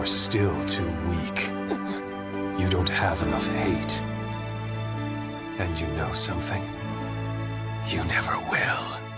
You're still too weak. You don't have enough hate. And you know something? You never will.